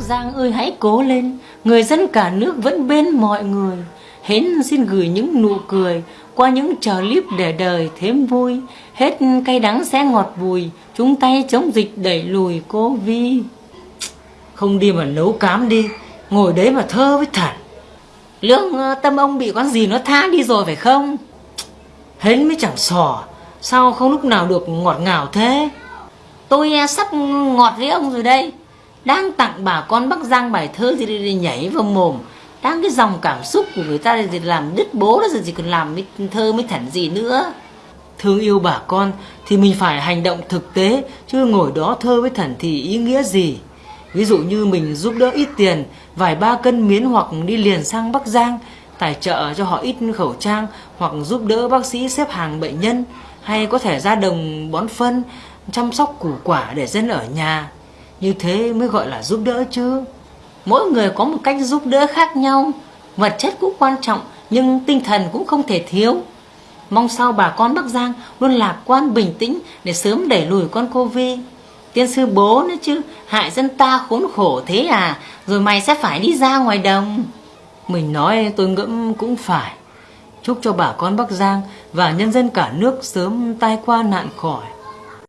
Giang ơi hãy cố lên, người dân cả nước vẫn bên mọi người. Hến xin gửi những nụ cười qua những trò clip để đời thêm vui. Hết cay đắng sẽ ngọt bùi, chúng tay chống dịch đẩy lùi Covid. Không đi mà nấu cám đi, ngồi đấy mà thơ với thản. Lương ờ, tâm ông bị con gì nó tha đi rồi phải không? Hến mới chẳng sò, sao không lúc nào được ngọt ngào thế? Tôi ờ, sắp ngọt với ông rồi đây. Đang tặng bà con Bắc Giang bài thơ thì đi nhảy vào mồm. Đang cái dòng cảm xúc của người ta thì làm đứt bố đó rồi chỉ còn làm mới thơ mới thẩn gì nữa. Thương yêu bà con thì mình phải hành động thực tế chứ ngồi đó thơ với thần thì ý nghĩa gì. Ví dụ như mình giúp đỡ ít tiền, vài ba cân miến hoặc đi liền sang Bắc Giang, tài trợ cho họ ít khẩu trang hoặc giúp đỡ bác sĩ xếp hàng bệnh nhân hay có thể ra đồng bón phân, chăm sóc củ quả để dân ở nhà. Như thế mới gọi là giúp đỡ chứ. Mỗi người có một cách giúp đỡ khác nhau. Vật chất cũng quan trọng nhưng tinh thần cũng không thể thiếu. Mong sao bà con Bắc Giang luôn lạc quan bình tĩnh để sớm đẩy lùi con Covid. Tiên sư bố nữa chứ, hại dân ta khốn khổ thế à, rồi mày sẽ phải đi ra ngoài đồng. Mình nói tôi ngẫm cũng phải. Chúc cho bà con Bắc Giang và nhân dân cả nước sớm tai qua nạn khỏi.